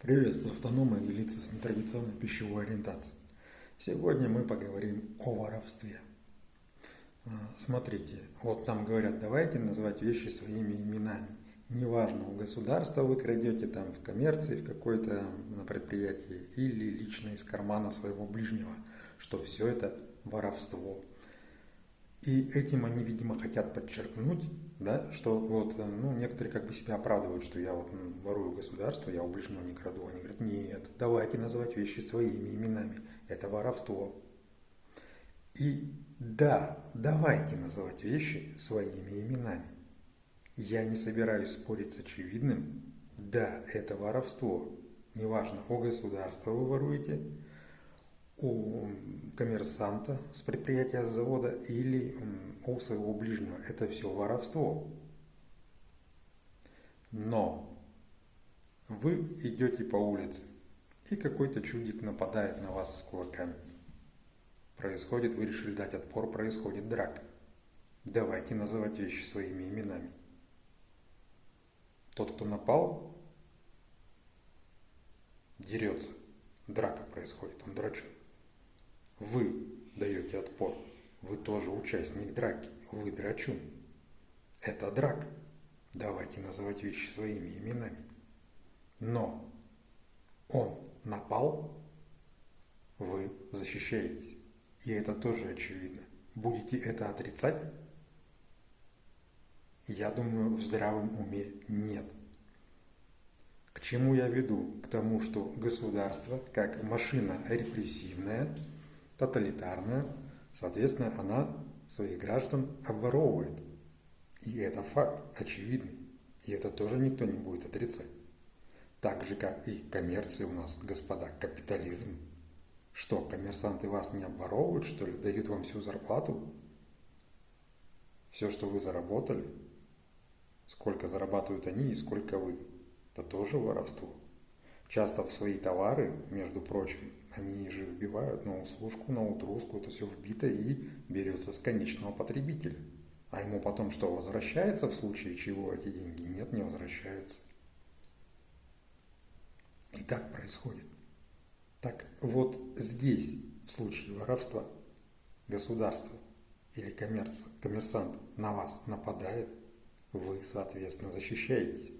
Приветствую автономы и лица с нетрадиционной пищевой ориентацией. Сегодня мы поговорим о воровстве. А, смотрите, вот нам говорят, давайте назвать вещи своими именами. Неважно, у государства вы крадете там в коммерции, в какой-то на предприятии или лично из кармана своего ближнего, что все это воровство. И этим они, видимо, хотят подчеркнуть, да, что вот, э, ну, некоторые как бы себя оправдывают, что я вот ну, ворую государство, я у ближнего не краду. Они говорят, нет, давайте называть вещи своими именами. Это воровство. И да, давайте называть вещи своими именами. Я не собираюсь спорить с очевидным. Да, это воровство. Неважно, о государство вы воруете, у коммерсанта с предприятия, с завода или у своего ближнего. Это все воровство. Но вы идете по улице, и какой-то чудик нападает на вас с кулаками. Происходит, вы решили дать отпор, происходит драка. Давайте называть вещи своими именами. Тот, кто напал, дерется. Драка происходит, он драчун. Вы даете отпор. Вы тоже участник драки. Вы драчун. Это драка. Давайте называть вещи своими именами. Но он напал, вы защищаетесь. И это тоже очевидно. Будете это отрицать? Я думаю, в здравом уме нет. К чему я веду? К тому, что государство, как машина репрессивная, тоталитарная, соответственно, она своих граждан обворовывает. И это факт очевидный. И это тоже никто не будет отрицать. Так же, как и коммерция у нас, господа, капитализм. Что, коммерсанты вас не обворовывают, что ли? Дают вам всю зарплату? Все, что вы заработали? Сколько зарабатывают они и сколько вы? Это тоже воровство. Часто в свои товары, между прочим, они же вбивают на услужку, на утруску, это все вбито и берется с конечного потребителя. А ему потом что, возвращается в случае чего эти деньги? Нет, не возвращаются. И так происходит. Так вот здесь, в случае воровства, государство или коммерц, коммерсант на вас нападает, вы, соответственно, защищаетесь.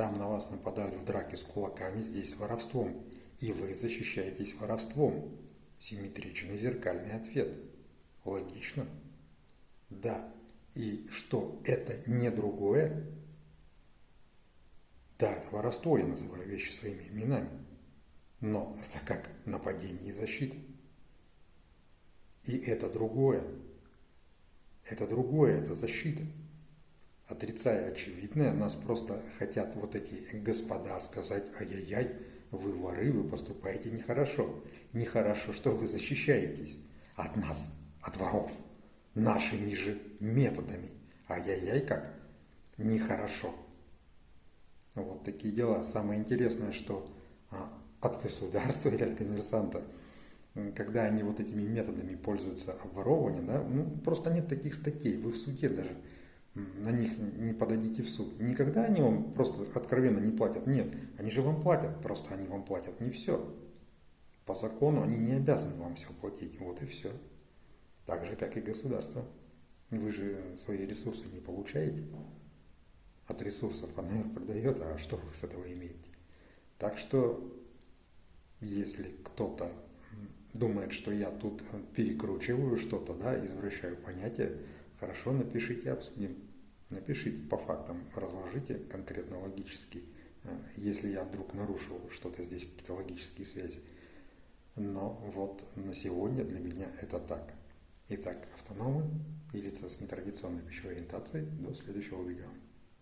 Там на вас нападают в драке с кулаками, здесь воровством. И вы защищаетесь воровством. Симметричный зеркальный ответ. Логично? Да. И что, это не другое? Да, это воровство, я называю вещи своими именами. Но это как нападение и защита. И это другое. Это другое, это защита отрицая очевидное, нас просто хотят вот эти господа сказать, ай-яй-яй, вы воры, вы поступаете нехорошо. Нехорошо, что вы защищаетесь от нас, от воров, нашими же методами. Ай-яй-яй, как нехорошо. Вот такие дела. Самое интересное, что а, от государства или от коммерсанта, когда они вот этими методами пользуются обворовывания, да, ну, просто нет таких статей. Вы в суде даже на них не подадите в суд. Никогда они вам просто откровенно не платят. Нет, они же вам платят, просто они вам платят не все. По закону они не обязаны вам все платить. Вот и все. Так же, как и государство. Вы же свои ресурсы не получаете. От ресурсов оно их продает, а что вы с этого имеете? Так что, если кто-то думает, что я тут перекручиваю что-то, да, извращаю понятия, Хорошо, напишите, обсудим. Напишите по фактам, разложите конкретно логически, э, если я вдруг нарушил что-то здесь, какие-то логические связи. Но вот на сегодня для меня это так. Итак, автономы и лица с нетрадиционной пищевой ориентацией. До следующего видео.